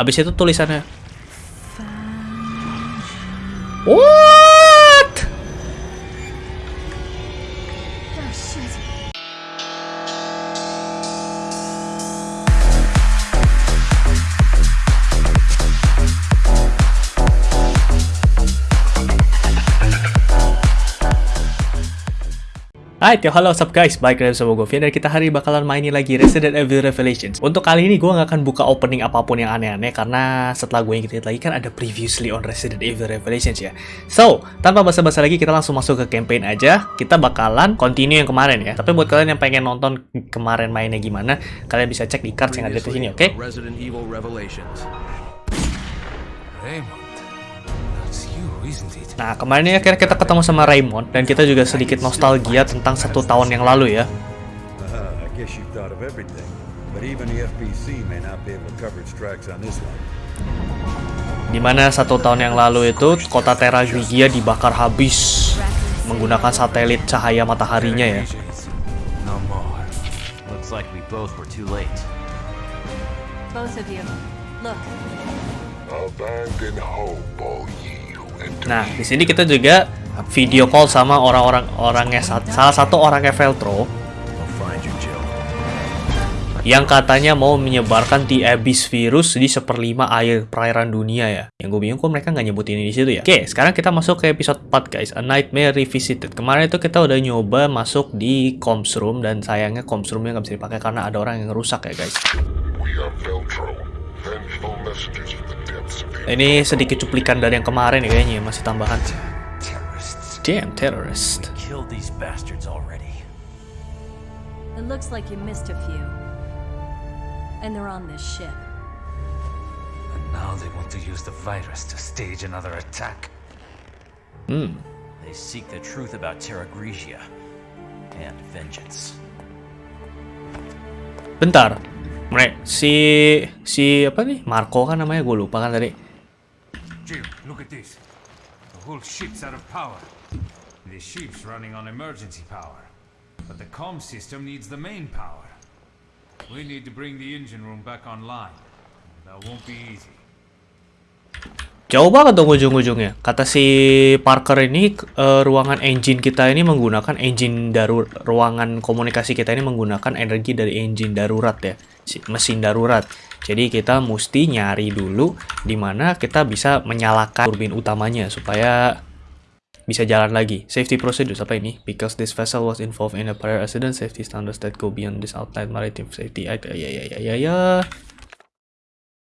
Abis itu tulisannya What? Hai, halo, what's up guys? Balik lagi sama gue Vian dan kita hari ini bakalan mainin lagi Resident Evil Revelations. Untuk kali ini gue nggak akan buka opening apa pun yang aneh-aneh karena setelah gue inget lagi kan ada previously on Resident Evil Revelations ya. So, tanpa basa-basa lagi kita langsung masuk ke campaign aja. Kita bakalan continue yang kemarin ya. Tapi buat kalian yang pengen nonton kemarin mainnya gimana, kalian bisa cek di cards yang ada di sini, oke? Resident Evil Revelations. Nah, kemarin ini akhirnya kita ketemu sama Raymond dan kita juga sedikit nostalgia tentang satu tahun yang lalu ya. One. Di mana satu tahun yang lalu itu kota Terra Grigia dibakar habis menggunakan satelit cahaya mataharinya ya. No more. Looks like we both were too late. Both of you. Look. Abandon hope, all ye who enter Nah, di sini kita juga video call sama orang-orang orangnya salah satu orangnya Veltro yang katanya mau menyebarkan The Abyss virus di seperlima air perairan dunia ya. Yang gue bingung kok mereka nggak nyebutin ini di situ ya. Oke, sekarang kita masuk ke episode 4 guys, A Nightmare Revisited. Kemarin itu kita udah nyoba masuk di comms room dan sayangnya comms roomnya nggak bisa dipakai karena ada orang yang rusak ya guys. We are Ini sedikit cuplikan dari yang kemarin ya kayaknya masih tambahan. Terrorists. Damn terrorist. Killed these bastards already. It looks like you missed a few. And they're on this ship. And now they want to use the virus to stage another attack. Hmm. They seek the truth about Terra Grigia and vengeance. Bentar. Mereka si si apa nih? Marco kan namanya gue lupa kan tadi. Jim, look at this. The whole ship's out of power. The ship's running on emergency power. But the comm system needs the main power. We need to bring the engine room back online. That won't be easy. Jauh banget dong ujung-ujungnya. Kata si Parker ini eh, ruangan engine kita ini menggunakan engine darur ruangan komunikasi kita ini menggunakan energi dari engine darurat ya, si- mesin darurat. Jadi kita mesti nyari dulu di mana kita bisa menyalakan turbin utamanya supaya bisa jalan lagi. Safety procedures apa ini? Because this vessel was involved in a prior accident, safety standards that go beyond this outline maritime safety. Ya ya ya ya ya. ya.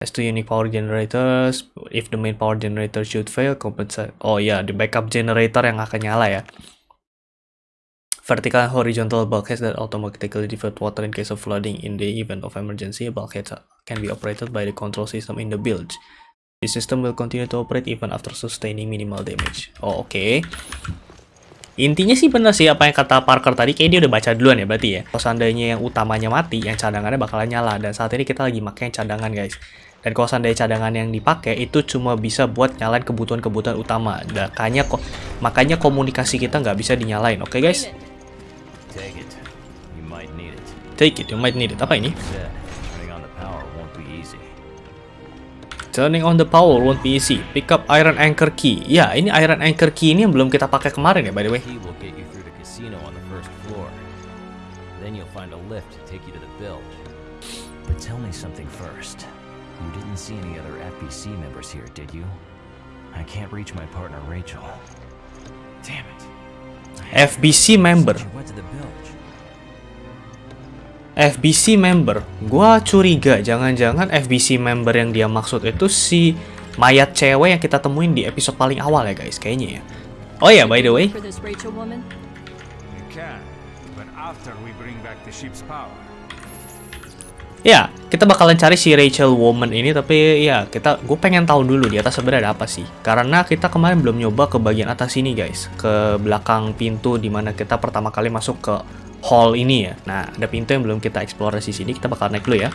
Has two unique power generators. If the main power generator should fail, compensate. Oh ya, the backup generator yang akan nyala ya. Vertical and horizontal bulkheads that automatically divert water in case of flooding. In the event of emergency, bulkheads can be operated by the control system in the bilge. The system will continue to operate even after sustaining minimal damage. Oh, oke. Intinya sih bener sih apa yang kata Parker tadi, kayak dia udah baca duluan ya berarti ya. Kalau seandainya yang utamanya mati, yang cadangannya bakalan nyala. Dan saat ini kita lagi pakai yang cadangan guys. Dan kalau seandainya cadangan yang dipakai itu cuma bisa buat nyalain kebutuhan-kebutuhan utama. Makanya kok makanya komunikasi kita nggak bisa dinyalain. Oke guys, Take it. You might need it. take it, you might need it. Apa ini? Turning on the power won't be easy. Turning on the power won't be easy. Pick up iron anchor key. Ya, ini iron anchor key ini yang belum kita pakai kemarin ya by the way. Key will get you through the casino on the first floor. Then you'll find a lift to take you to the bilge. But tell me something first. You didn't see any other FBC members here, did you? I can't reach my partner Rachel. Damn it. FBC member. FBC member. Gua curiga jangan-jangan FBC member yang dia maksud itu si mayat cewek yang kita temuin di episode paling awal ya guys, kayaknya ya. Oh ya, by the way, ya kita bakalan cari si Rachel Woman ini tapi ya kita gue pengen tahu dulu di atas sebenarnya ada apa sih. Karena kita kemarin belum nyoba ke bagian atas ini guys. Ke belakang pintu di mana kita pertama kali masuk ke hall ini ya. Nah ada pintu yang belum kita eksplorasi sini kita bakal naik dulu ya.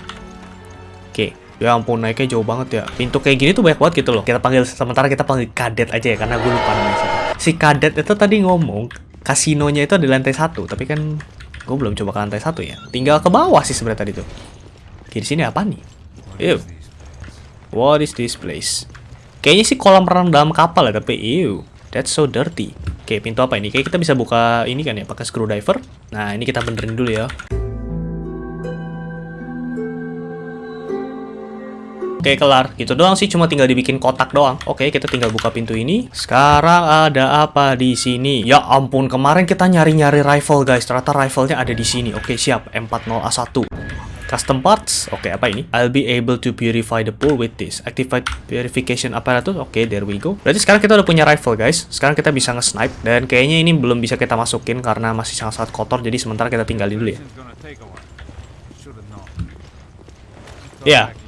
Oke ya ampun naiknya jauh banget ya. Pintu kayak gini tuh banyak banget gitu loh. Kita panggil sementara kita panggil kadet aja ya karena gue lupa namanya si kadet itu tadi ngomong kasinonya itu di lantai satu tapi kan gue belum coba ke lantai satu ya. Tinggal ke bawah sih sebenarnya tadi tuh Oke, di sini apa nih? Ew. What is this place? Kayaknya sih kolam renang dalam kapal ya, tapi ew, that's so dirty. Oke, pintu apa ini? Kayak kita bisa buka ini kan ya, pakai screwdriver. Nah, ini kita benerin dulu ya. Oke, kelar. Gitu doang sih, cuma tinggal dibikin kotak doang. Oke, kita tinggal buka pintu ini. Sekarang ada apa di sini? Ya ampun, kemarin kita nyari-nyari rifle, guys. Ternyata rifle-nya ada di sini. Oke, siap. M40A1. Custom parts. Oke, apa ini? I'll be able to purify the pool with this. Activate purification apparatus. Oke, there we go. Berarti sekarang kita udah punya rifle, guys. Sekarang kita bisa nge-snipe. Dan kayaknya ini belum bisa kita masukin karena masih sangat-sangat kotor. Jadi sementara kita tinggalin dulu ya. Ya. Ngebersih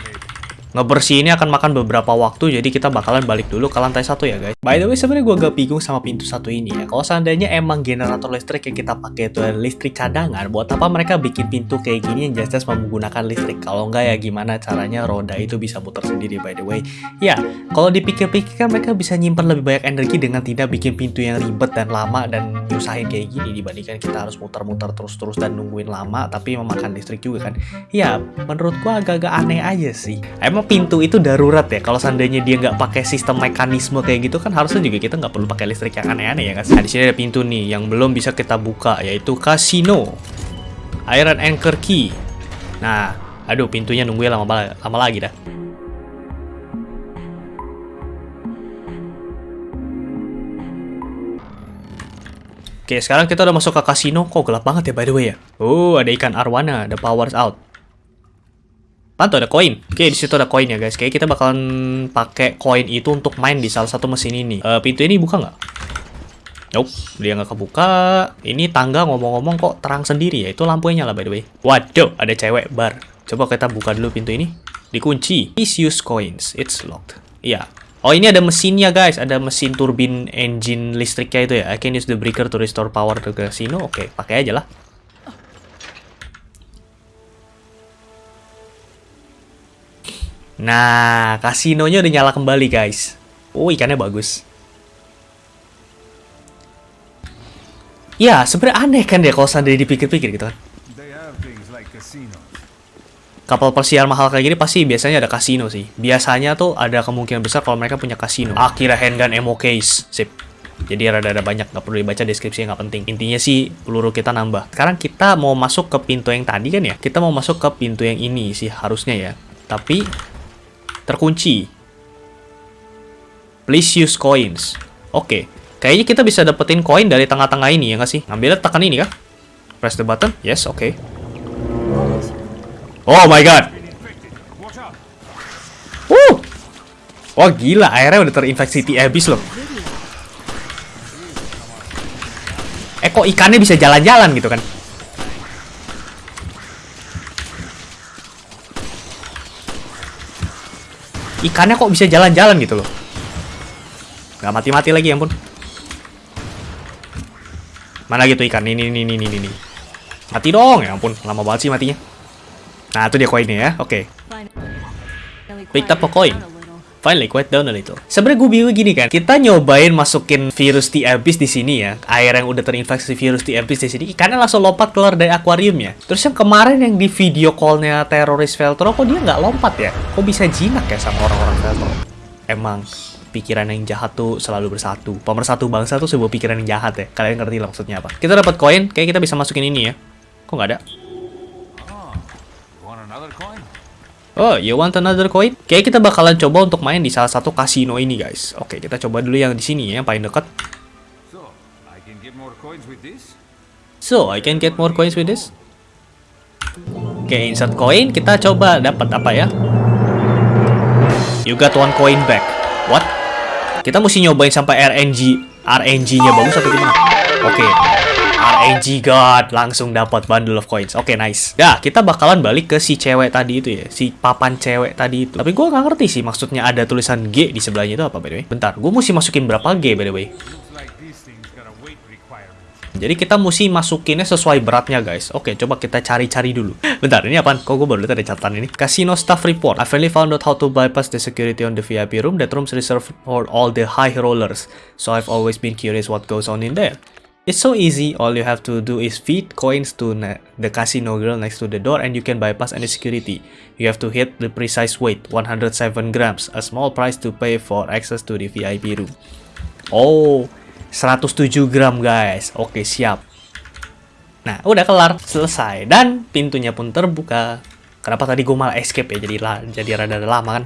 ini akan makan beberapa waktu, jadi kita bakalan balik dulu ke lantai satu ya guys. By the way, sebenarnya gue agak bingung sama pintu satu ini ya. Kalau seandainya emang generator listrik yang kita pakai itu listrik cadangan, buat apa mereka bikin pintu kayak gini yang jelas-jelas menggunakan listrik? Kalau enggak ya gimana caranya roda itu bisa muter sendiri by the way. Ya, kalau dipikir-pikir kan mereka bisa nyimpan lebih banyak energi dengan tidak bikin pintu yang ribet dan lama dan nyusahin kayak gini dibandingkan kita harus muter-muter terus-terus dan nungguin lama tapi memakan listrik juga kan. Ya, menurut gua agak-agak aneh aja sih. Emang pintu itu darurat ya. Kalau seandainya dia nggak pakai sistem mekanisme kayak gitu kan harusnya juga kita nggak perlu pakai listrik yang aneh-aneh ya kan. Nah, di sini ada pintu nih yang belum bisa kita buka yaitu kasino. Iron Anchor Key. Nah, aduh pintunya nungguin lama bala- lama lagi dah. Oke, sekarang kita udah masuk ke kasino. Kok gelap banget ya by the way ya? Oh, ada ikan arwana. The power's out. Pantu ada koin. Oke, di situ ada koin ya guys. Kayak kita bakalan pakai koin itu untuk main di salah satu mesin ini. Eh, pintu ini buka nggak? Nope, dia nggak kebuka. Ini tangga ngomong-ngomong kok terang sendiri ya. Itu lampunya nyala by the way. Waduh, ada cewek bar. Coba kita buka dulu pintu ini. Dikunci. Please use coins. It's locked. Iya. Oh, ini ada mesinnya guys. Ada mesin turbin engine listriknya itu ya. I can use the breaker to restore power to casino. Oke, pakai aja lah. Nah, kasinonya udah nyala kembali, guys. Oh, ikannya bagus. Ya, sebenarnya aneh kan ya kalau seandainya dipikir-pikir gitu kan. Kapal persiar mahal kayak gini pasti biasanya ada kasino sih. Biasanya tuh ada kemungkinan besar kalau mereka punya kasino. Akira handgun ammo case. Sip. Jadi rada-rada banyak, nggak perlu dibaca deskripsinya nggak penting. Intinya sih peluru kita nambah. Sekarang kita mau masuk ke pintu yang tadi kan ya? Kita mau masuk ke pintu yang ini sih harusnya ya. Tapi terkunci. Please use coins. Oke. Kayaknya kita bisa dapetin koin dari tengah-tengah ini ya nggak sih? Ngambilnya tekan ini kah? Press the button. Yes, oke. Oh my god. Wuh. Wah gila, airnya udah terinfeksi TABIS loh. Eh kok ikannya bisa jalan-jalan gitu kan? Ikannya kok bisa jalan-jalan gitu loh. Gak mati-mati lagi ya ampun. Mana gitu ikan? Ini, ini, ini, ini. Mati dong, ya ampun. Lama banget sih matinya. Nah, itu dia koinnya ya. Oke. Finally Picked up a coin. Finally, quiet down a little. Sebenarnya gue bingung gini kan, kita nyobain masukin virus abyss di sini ya, air yang udah terinfeksi virus abyss di sini, ikannya langsung lompat keluar dari akuariumnya. Terus yang kemarin yang di video callnya teroris Veltro, kok dia nggak lompat ya? Kok bisa jinak ya sama orang-orang Veltro? Emang pikiran yang jahat tuh selalu bersatu. Pemersatu bangsa tuh sebuah pikiran yang jahat ya. Kalian ngerti lah maksudnya apa? Kita dapat koin, kayak kita bisa masukin ini ya. Kok nggak ada? Coin? Oh, you want another coin? Kayak kita bakalan coba untuk main di salah satu kasino ini, guys. Oke, kita coba dulu yang di sini ya, yang paling dekat. So, I can get more coins with this? So, I can get more coins with this. Oke, insert coin. Kita coba dapat apa ya? You got one coin back. What? Kita mesti nyobain sampai RNG. RNG-nya bagus atau gimana? Oke. RNG God langsung dapat bundle of coins. Oke, nice. Ya, kita bakalan balik ke si cewek tadi itu ya, si papan cewek tadi itu. Tapi gua nggak ngerti sih maksudnya ada tulisan G di sebelahnya itu apa by the way. Bentar, gua mesti masukin berapa G by the way? Jadi kita mesti masukinnya sesuai beratnya guys. Oke, coba kita cari-cari dulu. Bentar, ini apaan? Kok gue baru lihat ada catatan ini? Casino staff report. I finally found out how to bypass the security on the VIP room. That room's reserved for all the high rollers. So I've always been curious what goes on in there. It's so easy, all you have to do is feed coins to the casino girl next to the door and you can bypass any security. You have to hit the precise weight, 107 grams, a small price to pay for access to the VIP room. Oh, 107 gram guys. Oke, siap. Nah, udah kelar, selesai. Dan pintunya pun terbuka. Kenapa tadi gue malah escape ya, jadi, jadi rada lama kan?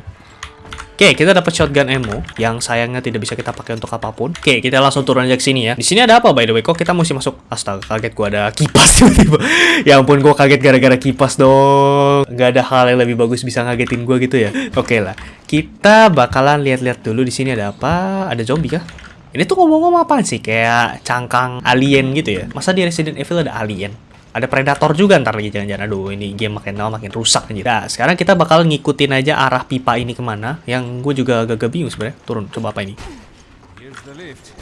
Oke, kita dapat shotgun ammo yang sayangnya tidak bisa kita pakai untuk apa pun. Oke, kita langsung turun aja ke sini ya. Di sini ada apa by the way? Kok kita mesti masuk? Astaga, kaget gua ada kipas tiba-tiba. ya ampun, gua kaget gara-gara kipas dong. Gak ada hal yang lebih bagus bisa ngagetin gua gitu ya. Oke lah. Kita bakalan lihat-lihat dulu di sini ada apa? Ada zombie kah? Ini tuh ngomong-ngomong apaan sih? Kayak cangkang alien gitu ya. Masa di Resident Evil ada alien? Ada predator juga ntar lagi jangan-jangan aduh ini game makin lama makin rusak aja nah sekarang kita bakal ngikutin aja arah pipa ini ke mana yang gue juga agak-agak bingung sebenarnya turun coba apa ini Here's the lift.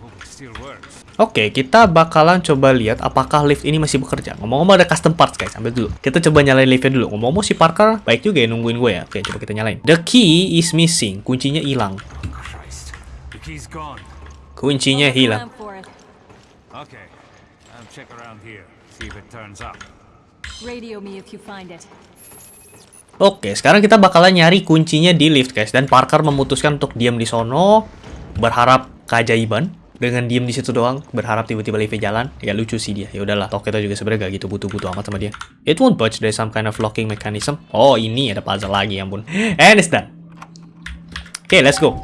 Hope it still works. Oke, kita bakalan coba lihat apakah lift ini masih bekerja. Ngomong-ngomong ada custom parts guys, ambil dulu. Kita coba nyalain liftnya dulu. Ngomong-ngomong si Parker baik juga ya nungguin gue ya. Oke, coba kita nyalain. The key is missing. Kuncinya hilang. Kuncinya hilang. it. Okay. Check around. See if it turns up. Radio me if you find it. Oke, sekarang kita bakalan nyari kuncinya di lift, guys. Dan Parker memutuskan untuk diam di sono, berharap keajaiban. Dengan diam di situ doang, berharap tiba-tiba liftnya jalan. Ya lucu sih dia. Ya udahlah, toh kita juga sebenarnya gak gitu butuh-butuh amat sama dia. It won't budge, there's some kind of locking mechanism. Oh, ini ada puzzle lagi, ya ampun. And it's done. Oke, let's go.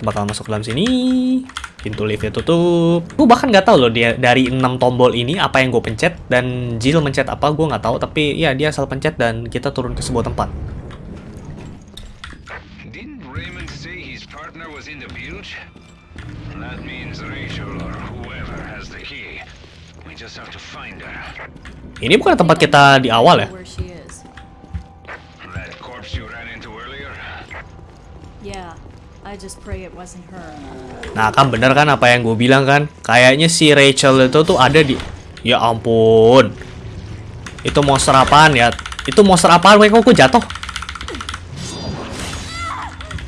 Kita bakal masuk dalam sini. Pintu liftnya tutup. Gue bahkan nggak tahu loh dia dari 6 tombol ini apa yang gue pencet dan Jill mencet apa gue nggak tahu. Tapi ya dia asal pencet dan kita turun ke sebuah tempat. Ini bukan tempat kita di awal ya. Nah kan bener kan apa yang gue bilang kan. Kayaknya si Rachel itu tuh ada di. Ya ampun. Itu monster apaan ya? Itu monster apaan? Kok gue jatuh?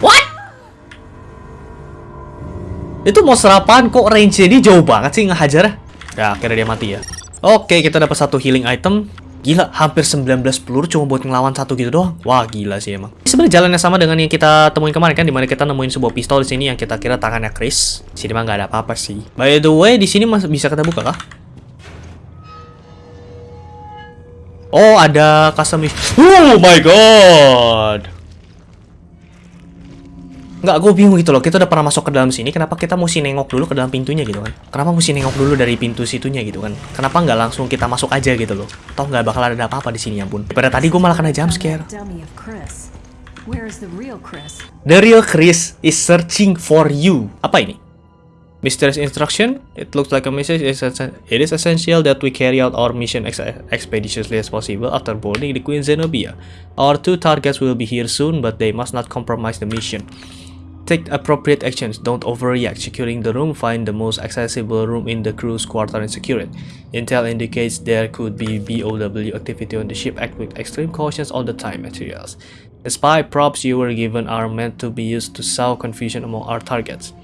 What? Itu monster apaan? Kok range dia jauh banget sih ngehajar? Ya akhirnya dia mati ya. Oke kita dapat satu healing item. Gila, hampir 19 peluru cuma buat ngelawan satu gitu doang. Wah, gila sih emang. Sebenarnya jalannya sama dengan yang kita temuin kemarin kan, di mana kita nemuin sebuah pistol di sini yang kita kira tangannya Chris. Sini mah nggak ada apa-apa sih. By the way, di sini masih bisa kita buka kah? Oh, ada customization. Oh my god. Nggak, gue bingung gitu loh. Kita udah pernah masuk ke dalam sini, kenapa kita mesti nengok dulu ke dalam pintunya gitu kan? Kenapa mesti nengok dulu dari pintu situnya gitu kan? Kenapa nggak langsung kita masuk aja gitu loh? Toh nggak bakal ada apa-apa di sini ya ampun. Pada tadi gue malah kena jump scare. Where is the real Chris? The real Chris is searching for you. Apa ini? Mysterious instruction. It looks like a message. It is essential that we carry out our mission ex expeditiously as possible after boarding the Queen Zenobia. Our two targets will be here soon, but they must not compromise the mission. Take appropriate actions. Don't overreact. Securing the room. Find the most accessible room in the crew's quarter and secure it. Intel indicates there could be BOW activity on the ship. Act with extreme cautions all the time. Materials. The spy props you were given are meant to be used to sow confusion among our targets.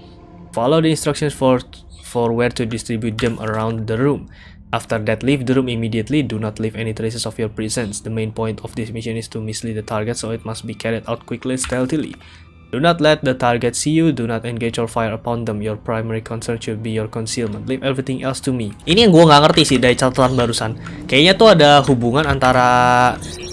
Follow the instructions for for where to distribute them around the room. After that, leave the room immediately. Do not leave any traces of your presence. The main point of this mission is to mislead the target, so it must be carried out quickly stealthily. Do not let the target see you. Do not engage or fire upon them. Your primary concern should be your concealment. Leave everything else to me. Ini yang gue nggak ngerti sih dari catatan barusan. Kayaknya tuh ada hubungan antara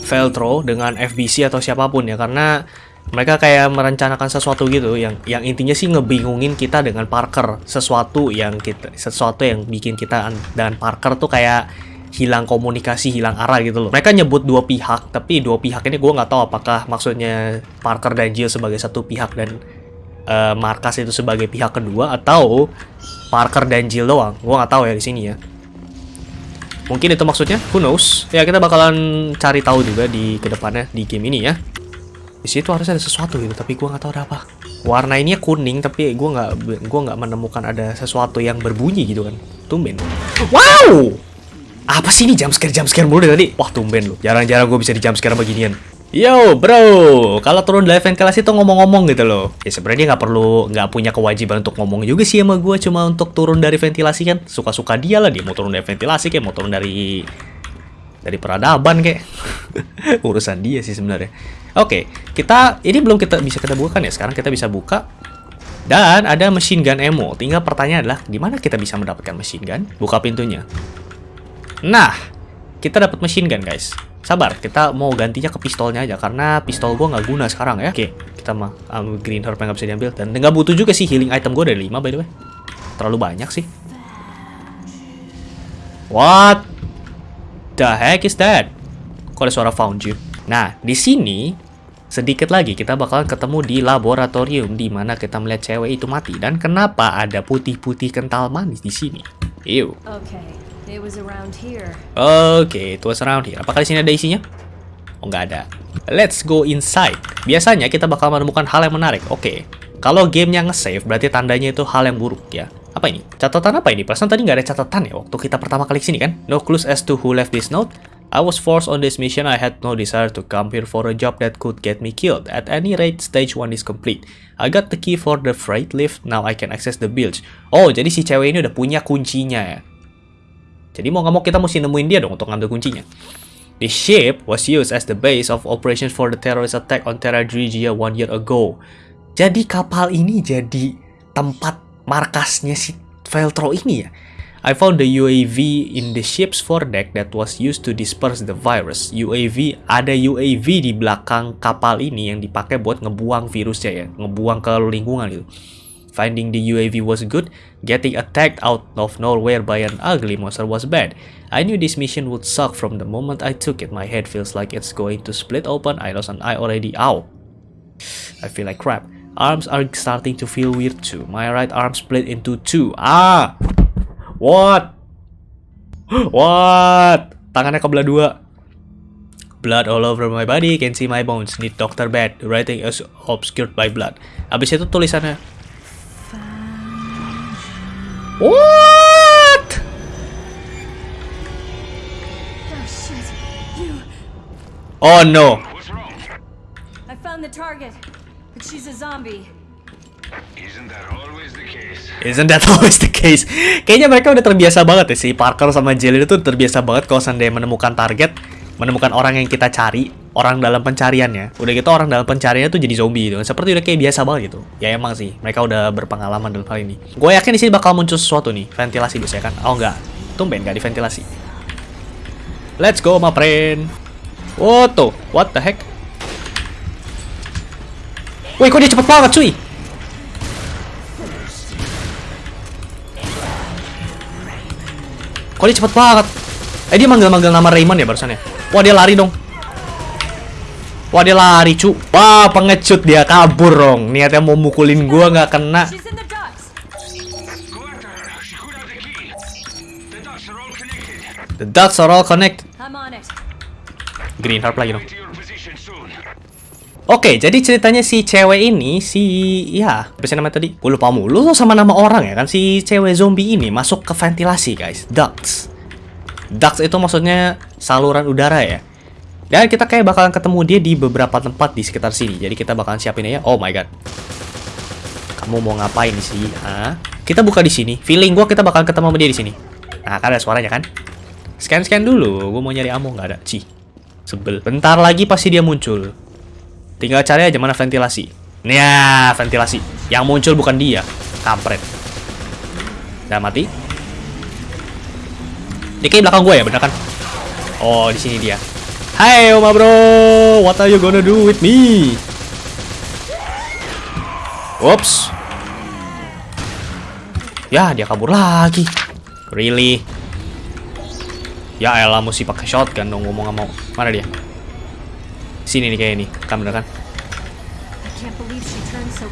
Veltro dengan FBC atau siapa pun ya, karena mereka kayak merencanakan sesuatu gitu yang yang intinya sih ngebingungin kita dengan Parker sesuatu yang kita sesuatu yang bikin kita an- dan Parker tuh kayak hilang komunikasi hilang arah gitu loh. Mereka nyebut dua pihak tapi dua pihak ini gue nggak tahu apakah maksudnya Parker dan Jill sebagai satu pihak dan eh, Markas itu sebagai pihak kedua atau Parker dan Jill doang. Gue nggak tahu ya di sini ya. Mungkin itu maksudnya who knows? Ya kita bakalan cari tahu juga di ke depannya di game ini ya. Di situ harusnya ada sesuatu gitu tapi gua nggak tahu ada apa. Warna ini kuning tapi gua nggak gua nggak menemukan ada sesuatu yang berbunyi gitu kan. Tumben. Wow apa sih ini jump scare jump scare mulu dari tadi wah tumben lu jarang-jarang gue bisa di jump scare beginian Yo bro, kalau turun dari ventilasi tuh ngomong-ngomong gitu loh. Ya sebenarnya dia nggak perlu, nggak punya kewajiban untuk ngomong juga sih sama gue. Cuma untuk turun dari ventilasi kan, suka-suka dia lah dia mau turun dari ventilasi kayak mau turun dari dari peradaban kayak urusan dia sih sebenarnya. Oke, kita ini belum kita bisa kita buka kan ya. Sekarang kita bisa buka dan ada machine gun ammo. Tinggal pertanyaan adalah di mana kita bisa mendapatkan machine gun? Buka pintunya. Nah, kita dapat machine gun guys. Sabar, kita mau gantinya ke pistolnya aja karena pistol gua nggak guna sekarang ya. Oke, kita mah um, green herb yang nggak bisa diambil dan nggak butuh juga sih healing item gua dari 5 by the way. Terlalu banyak sih. What the heck is that? Kok ada suara found you? Nah, di sini sedikit lagi kita bakalan ketemu di laboratorium di mana kita melihat cewek itu mati dan kenapa ada putih-putih kental manis di sini? Ew. Okay, it. Oke, itu was around here. Apakah di sini ada isinya? Oh, nggak ada. Let's go inside. Biasanya kita bakal menemukan hal yang menarik. Oke, kalau gamenya nge-save, berarti tandanya itu hal yang buruk ya. Apa ini? Catatan apa ini? Perasaan tadi nggak ada catatan ya waktu kita pertama kali sini kan? No clues as to who left this note. I was forced on this mission. I had no desire to come here for a job that could get me killed. At any rate, stage 1 is complete. I got the key for the freight lift. Now I can access the bilge. Oh, jadi si cewek ini udah punya kuncinya ya. Jadi mau nggak mau kita mesti nemuin dia dong untuk ngambil kuncinya. The ship was used as the base of operations for the terrorist attack on Terra Grigia one year ago. Jadi kapal ini jadi tempat markasnya si Veltro ini ya. I found the UAV in the ship's foredeck that was used to disperse the virus. UAV, ada UAV di belakang kapal ini yang dipakai buat ngebuang virusnya ya, ngebuang ke lingkungan itu. Finding the UAV was good, getting attacked out of nowhere by an ugly monster was bad. I knew this mission would suck from the moment I took it. My head feels like it's going to split open. I lost an eye already. Ow. I feel like crap. Arms are starting to feel weird too. My right arm split into two. Ah! What? What? Tangannya kebelah dua. Blood all over my body, can see my bones. Need doctor bed. Writing is obscured by blood. Abis itu tulisannya. What? Oh. Oh no. I found the target, but she's a zombie. Isn't that always the case? Isn't that always the case? Kayaknya mereka udah terbiasa banget ya si Parker sama Jill itu terbiasa banget kalau seandainya menemukan target, menemukan orang yang kita cari, orang dalam pencariannya. Udah gitu orang dalam pencariannya tuh jadi zombie gitu. Seperti udah kayak biasa banget gitu. Ya emang sih, mereka udah berpengalaman dalam hal ini. Gue yakin di sini bakal muncul sesuatu nih, ventilasi biasanya kan. Oh enggak, tumben nggak diventilasi. Let's go, my friend. Tuh, what the heck? Wih, kok dia cepet banget, cuy? Kok dia cepet banget? Eh dia manggil-manggil nama Raymond ya barusan ya? Wah dia lari dong. Wah dia lari cu. Wah pengecut dia kabur dong. Niatnya mau mukulin gua nggak kena. The dots are all connected. Green Harp lagi dong. Oke, jadi ceritanya si cewek ini, si... Ya, apa sih namanya tadi? Gue lupa mulu sama nama orang ya kan. Si cewek zombie ini masuk ke ventilasi, guys. Ducts. Ducts itu maksudnya saluran udara ya. Dan kita kayak bakalan ketemu dia di beberapa tempat di sekitar sini. Jadi kita bakalan siapin ya. Oh my god. Kamu mau ngapain sih? Hah? Kita buka di sini. Feeling gua kita bakalan ketemu sama dia di sini. Nah, kan ada suaranya kan? Scan-scan dulu. Gue mau nyari ammo nggak ada. Cih. Sebel. Bentar lagi pasti dia muncul. Tinggal cari aja mana ventilasi. Nih, ventilasi. Yang muncul bukan dia. Kampret. Udah mati. Dia kayak belakang gue ya, bener kan? Oh, di sini dia. Hai, Oma Bro. What are you gonna do with me? Whoops. Ya, dia kabur lagi. Really? Ya elah, mesti pakai shotgun dong ngomong mau. Mana dia? Sini nih kayak ini. Kan bener kan? So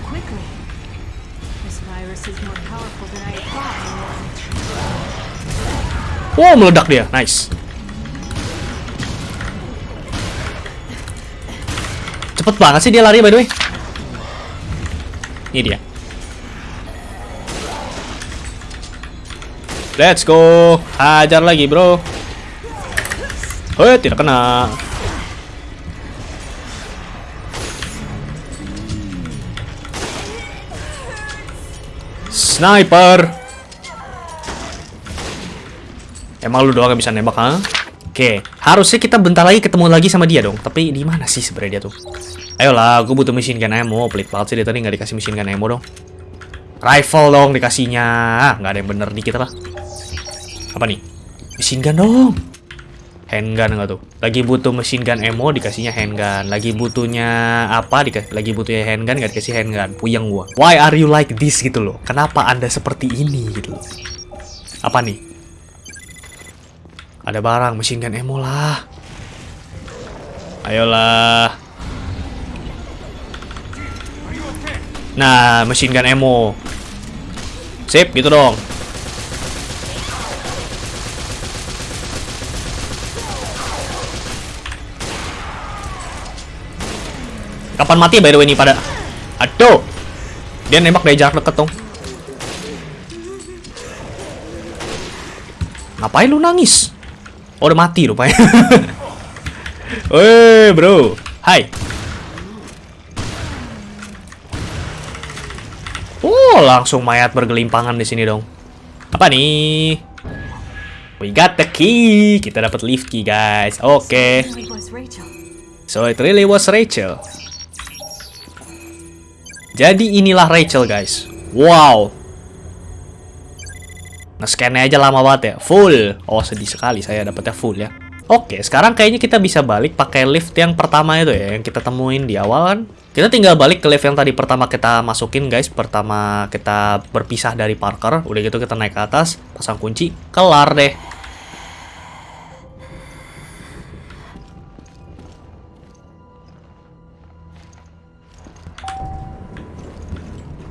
Wow, meledak dia. Nice. Cepet banget sih dia lari by the way. Ini dia. Let's go. Hajar lagi, Bro. Hei, tidak kena. Sniper. Emang lu doang yang bisa nembak, ha? Oke, harusnya kita bentar lagi ketemu lagi sama dia dong. Tapi di mana sih sebenarnya dia tuh? Ayolah, gue butuh machine gun ammo. Pelit banget sih dia tadi nggak dikasih machine gun ammo dong. Rifle dong dikasihnya. Ah, nggak ada yang bener dikit lah. Apa nih? Machine gun dong. Handgun nggak tuh? Lagi butuh machine gun ammo dikasihnya handgun. Lagi butuhnya apa? Lagi butuhnya handgun nggak dikasih handgun. Puyeng gua. Why are you like this gitu loh? Kenapa anda seperti ini gitu loh? Apa nih? Ada barang machine gun ammo lah. Ayolah. Nah, machine gun ammo. Sip, gitu dong. Kapan mati by the way nih pada? Aduh. Dia nembak dari jarak deket dong. Ngapain lu nangis? Oh, udah mati rupanya. Weh, bro. Hai. Oh, langsung mayat bergelimpangan di sini dong. Apa nih? We got the key. Kita dapat lift key, guys. Oke. Rachel. So it really was Rachel. Jadi inilah Rachel, guys. Wow. Nge-scan aja lama banget ya. Full. Oh, sedih sekali saya dapetnya full ya. Oke, sekarang kayaknya kita bisa balik pakai lift yang pertama itu ya, yang kita temuin di awal kan. Kita tinggal balik ke lift yang tadi pertama kita masukin, guys. Pertama kita berpisah dari Parker. Udah gitu kita naik ke atas, pasang kunci, kelar deh.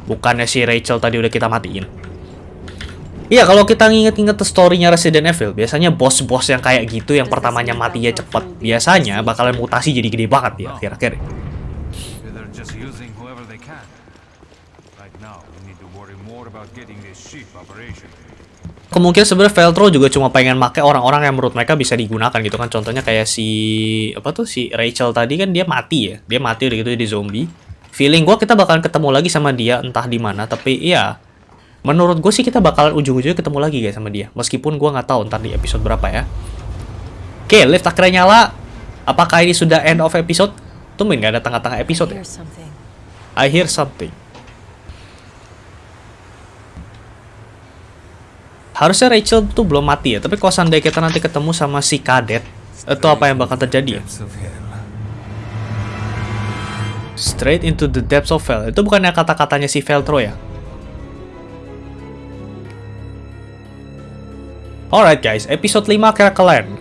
Bukannya si Rachel tadi udah kita matiin. Iya, kalau kita nginget-nginget story-nya Resident Evil, biasanya bos-bos yang kayak gitu yang pertamanya matinya cepet, biasanya bakalan mutasi jadi gede banget ya akhir-akhir. Kemungkinan sebenarnya Veltro juga cuma pengen make orang-orang yang menurut mereka bisa digunakan gitu kan. Contohnya kayak si apa tuh si Rachel tadi kan dia mati ya. Dia mati udah gitu di zombie. Feeling gua kita bakalan ketemu lagi sama dia entah di mana, tapi iya menurut gue sih kita bakalan ujung-ujungnya ketemu lagi guys sama dia. Meskipun gua nggak tahu ntar di episode berapa ya. Oke, lift akhirnya nyala. Apakah ini sudah end of episode? Tumben nggak ada tengah-tengah episode ya? I hear something. Harusnya Rachel tuh belum mati ya, tapi kalau seandainya kita nanti ketemu sama si kadet, itu apa yang bakal terjadi ya? Straight into the depths of hell. Itu bukannya kata-katanya si Veltro ya? Alright guys, episode 5 kira keren.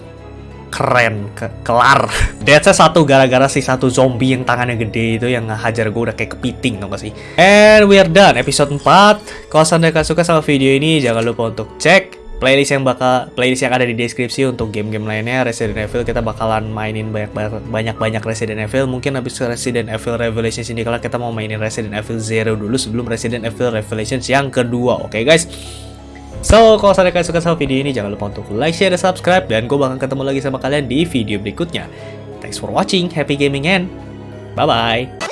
Keren, ke kelar. Deathnya satu gara-gara si satu zombie yang tangannya gede itu yang ngehajar gue udah kayak kepiting tau gak sih? And we are done, episode 4. Kalau kalian suka sama video ini, jangan lupa untuk cek playlist yang bakal playlist yang ada di deskripsi untuk game-game lainnya Resident Evil kita bakalan mainin banyak banyak banyak Resident Evil mungkin habis Resident Evil Revelations ini kalau kita mau mainin Resident Evil Zero dulu sebelum Resident Evil Revelations yang kedua oke guys So, kalau kalian suka sama video ini, jangan lupa untuk like, share, dan subscribe. Dan gue bakal ketemu lagi sama kalian di video berikutnya. Thanks for watching, happy gaming, and bye-bye.